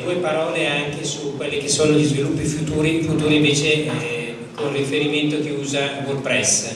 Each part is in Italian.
Due parole anche su quelli che sono gli sviluppi futuri, futuri invece eh, con riferimento che usa WordPress.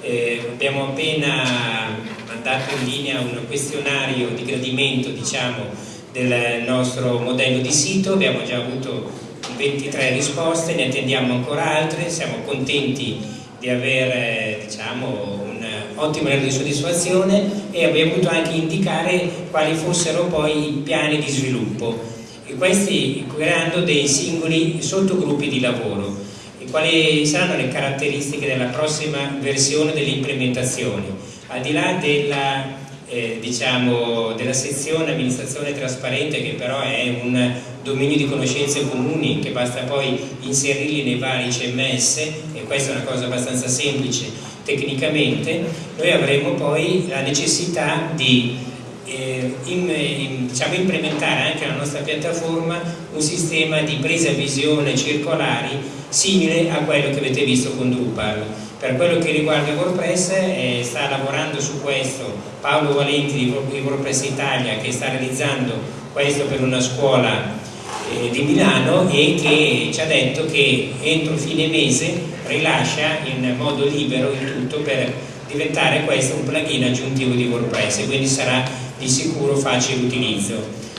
Eh, abbiamo appena mandato in linea un questionario di gradimento diciamo, del nostro modello di sito, abbiamo già avuto 23 risposte, ne attendiamo ancora altre, siamo contenti di avere diciamo, un ottimo livello di soddisfazione e abbiamo voluto anche indicare quali fossero poi i piani di sviluppo e questi creando dei singoli sottogruppi di lavoro. E quali saranno le caratteristiche della prossima versione delle implementazioni? Al di là della, eh, diciamo, della sezione amministrazione trasparente che però è un dominio di conoscenze comuni che basta poi inserirli nei vari CMS e questa è una cosa abbastanza semplice tecnicamente noi avremo poi la necessità di eh, in, in, diciamo, implementare anche nella nostra piattaforma un sistema di presa visione circolari simile a quello che avete visto con Drupal. Per quello che riguarda WordPress eh, sta lavorando su questo Paolo Valenti di WordPress Italia che sta realizzando questo per una scuola eh, di Milano e che ci ha detto che entro fine mese rilascia in modo libero il tutto per diventare questo un plugin aggiuntivo di WordPress quindi sarà di sicuro facile utilizzo.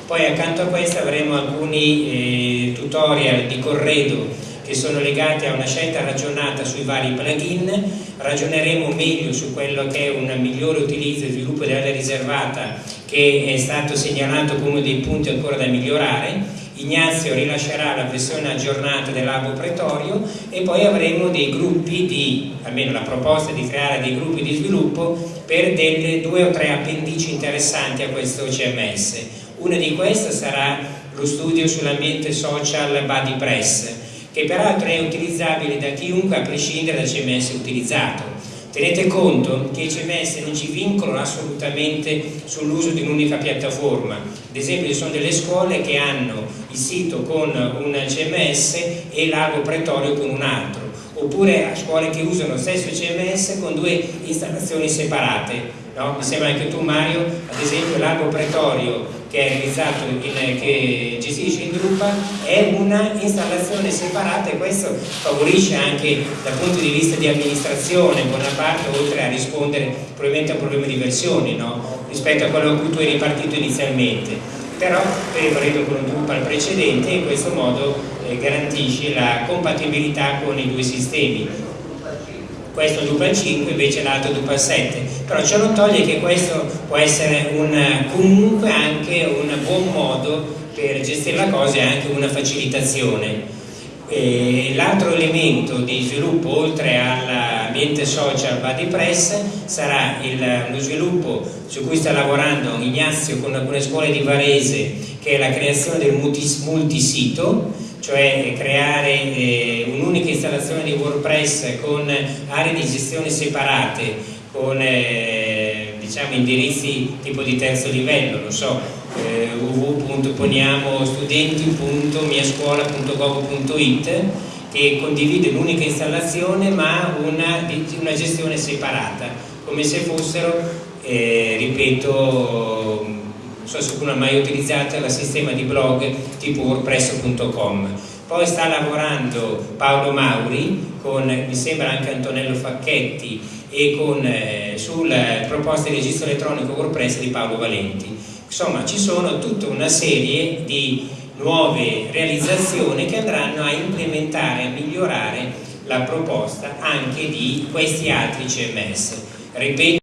Poi accanto a questo avremo alcuni eh, tutorial di corredo che sono legati a una scelta ragionata sui vari plugin, ragioneremo meglio su quello che è un migliore utilizzo e sviluppo dell'area riservata che è stato segnalato come uno dei punti ancora da migliorare Ignazio rilascerà la versione aggiornata dell'albo pretorio e poi avremo dei gruppi di, almeno la proposta di creare dei gruppi di sviluppo per delle due o tre appendici interessanti a questo CMS. Una di queste sarà lo studio sull'ambiente social BuddyPress, che peraltro è utilizzabile da chiunque a prescindere dal CMS utilizzato Tenete conto che i CMS non ci vincolano assolutamente sull'uso di un'unica piattaforma, ad esempio ci sono delle scuole che hanno il sito con un CMS e l'albo pretorio con un altro, oppure scuole che usano lo stesso CMS con due installazioni separate. No? Mi sembra anche tu Mario, ad esempio l'albo pretorio che in, che gestisce in Drupal è una installazione separata e questo favorisce anche dal punto di vista di amministrazione buona parte oltre a rispondere probabilmente a un problema di versioni no? rispetto a quello a cui tu eri partito inizialmente però prevaredo con un Drupal precedente in questo modo eh, garantisci la compatibilità con i due sistemi questo Drupal 5 invece l'altro Drupal 7 però ciò non toglie che questo può essere un, comunque anche un buon modo per gestire la cosa e anche una facilitazione. L'altro elemento di sviluppo oltre all'ambiente social BuddyPress sarà il, lo sviluppo su cui sta lavorando Ignazio con alcune scuole di Varese che è la creazione del multisito cioè creare eh, un'unica installazione di WordPress con aree di gestione separate, con eh, diciamo, indirizzi tipo di terzo livello, non so, eh, www.poniamostudenti.miascuola.gov.it che condivide un'unica installazione ma una, una, gestione separata, come se fossero, eh, ripeto, non so se qualcuno ha mai utilizzato il sistema di blog tipo wordpress.com poi sta lavorando Paolo Mauri con mi sembra anche Antonello Facchetti e con, eh, sulle proposte di registro elettronico WordPress di Paolo Valenti. Insomma ci sono tutta una serie di nuove realizzazioni che andranno a implementare, a migliorare la proposta anche di questi altri CMS ripeto